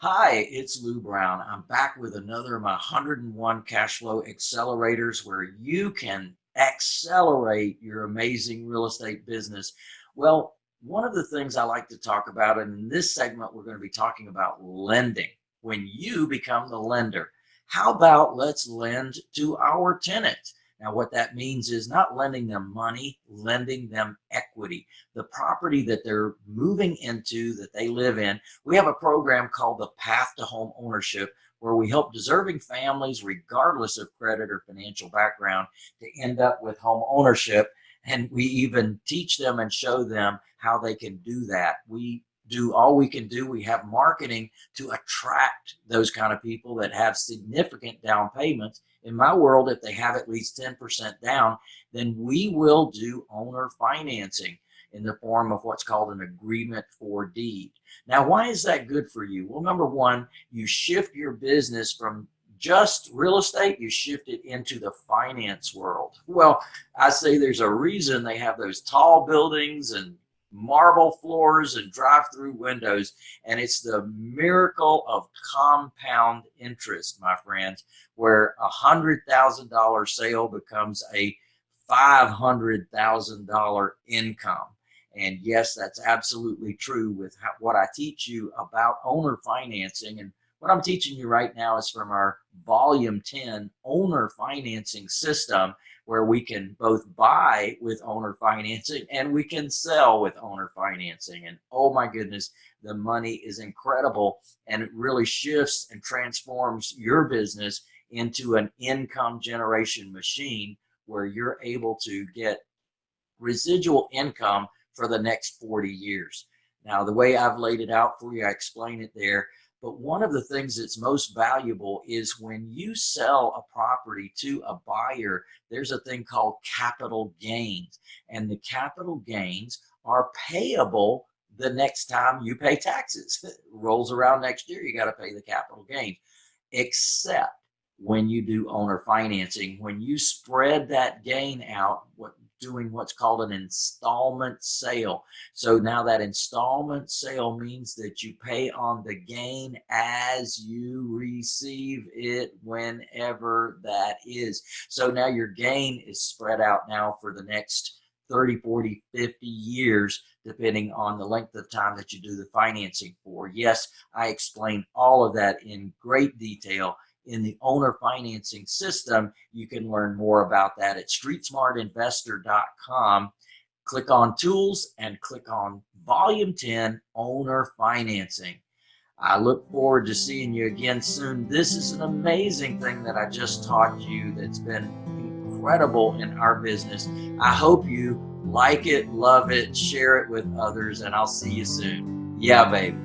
Hi, it's Lou Brown. I'm back with another of my 101 cash flow accelerators where you can accelerate your amazing real estate business. Well, one of the things I like to talk about, and in this segment, we're going to be talking about lending. When you become the lender, how about let's lend to our tenants? Now, what that means is not lending them money, lending them equity. The property that they're moving into, that they live in. We have a program called the Path to Home Ownership where we help deserving families, regardless of credit or financial background, to end up with home ownership. And we even teach them and show them how they can do that. We do all we can do. We have marketing to attract those kind of people that have significant down payments. In my world, if they have at least 10% down, then we will do owner financing in the form of what's called an agreement for deed. Now, why is that good for you? Well, number one, you shift your business from just real estate, you shift it into the finance world. Well, I say there's a reason they have those tall buildings and marble floors and drive-through windows. And it's the miracle of compound interest, my friends, where a hundred thousand dollar sale becomes a $500,000 income. And yes, that's absolutely true with how, what I teach you about owner financing. And what I'm teaching you right now is from our volume 10 owner financing system where we can both buy with owner financing and we can sell with owner financing. And oh my goodness, the money is incredible and it really shifts and transforms your business into an income generation machine where you're able to get residual income for the next 40 years. Now, the way I've laid it out for you, I explain it there. But one of the things that's most valuable is when you sell a property to a buyer, there's a thing called capital gains. And the capital gains are payable the next time you pay taxes. rolls around next year, you got to pay the capital gains. Except when you do owner financing, when you spread that gain out, what doing what's called an installment sale. So now that installment sale means that you pay on the gain as you receive it whenever that is. So now your gain is spread out now for the next 30, 40, 50 years, depending on the length of time that you do the financing for. Yes, I explained all of that in great detail in the owner financing system. You can learn more about that at streetsmartinvestor.com. Click on tools and click on volume 10 owner financing. I look forward to seeing you again soon. This is an amazing thing that I just taught you that's been incredible in our business. I hope you like it, love it, share it with others, and I'll see you soon. Yeah, baby.